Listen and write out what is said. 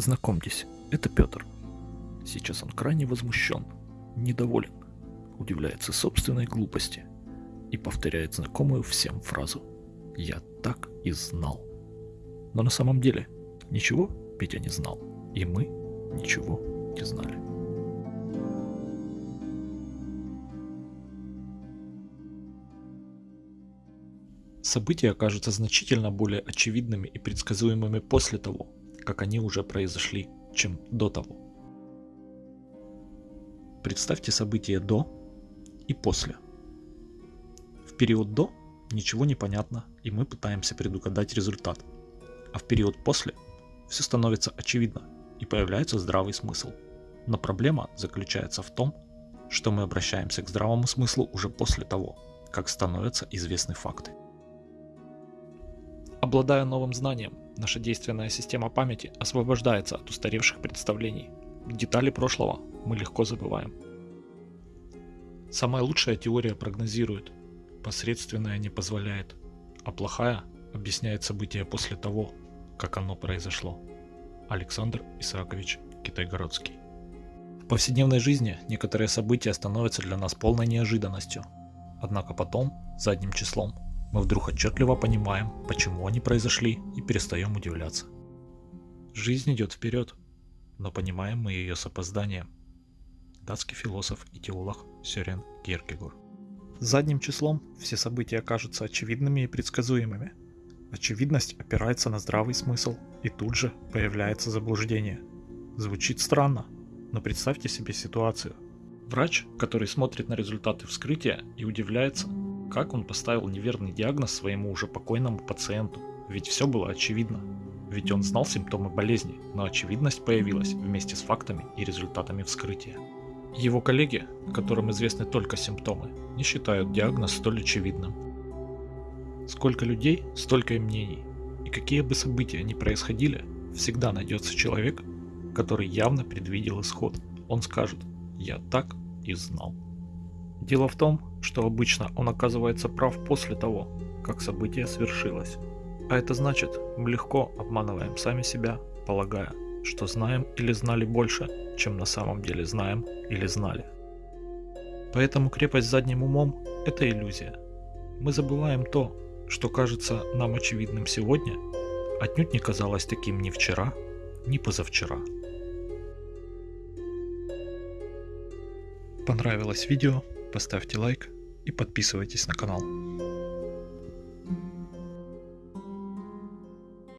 Знакомьтесь, это Петр. Сейчас он крайне возмущен, недоволен, удивляется собственной глупости и повторяет знакомую всем фразу «Я так и знал». Но на самом деле ничего Петя не знал, и мы ничего не знали. События окажутся значительно более очевидными и предсказуемыми после того, как они уже произошли, чем до того. Представьте события до и после. В период до ничего не понятно, и мы пытаемся предугадать результат. А в период после все становится очевидно, и появляется здравый смысл. Но проблема заключается в том, что мы обращаемся к здравому смыслу уже после того, как становятся известны факты. Обладая новым знанием, наша действенная система памяти освобождается от устаревших представлений. Детали прошлого мы легко забываем. Самая лучшая теория прогнозирует, посредственная не позволяет, а плохая объясняет события после того, как оно произошло. Александр Исаакович Китайгородский В повседневной жизни некоторые события становятся для нас полной неожиданностью. Однако потом, задним числом, мы вдруг отчетливо понимаем, почему они произошли и перестаем удивляться. Жизнь идет вперед, но понимаем мы ее с опозданием. Датский философ и теолог Сёрен Кierkegaard. Задним числом все события кажутся очевидными и предсказуемыми. Очевидность опирается на здравый смысл, и тут же появляется заблуждение. Звучит странно, но представьте себе ситуацию. Врач, который смотрит на результаты вскрытия и удивляется, как он поставил неверный диагноз своему уже покойному пациенту? Ведь все было очевидно. Ведь он знал симптомы болезни, но очевидность появилась вместе с фактами и результатами вскрытия. Его коллеги, которым известны только симптомы, не считают диагноз столь очевидным. Сколько людей, столько и мнений. И какие бы события ни происходили, всегда найдется человек, который явно предвидел исход. Он скажет «Я так и знал». Дело в том, что обычно он оказывается прав после того, как событие свершилось. А это значит, мы легко обманываем сами себя, полагая, что знаем или знали больше, чем на самом деле знаем или знали. Поэтому крепость задним умом – это иллюзия. Мы забываем то, что кажется нам очевидным сегодня, отнюдь не казалось таким ни вчера, ни позавчера. Понравилось видео? Поставьте лайк и подписывайтесь на канал.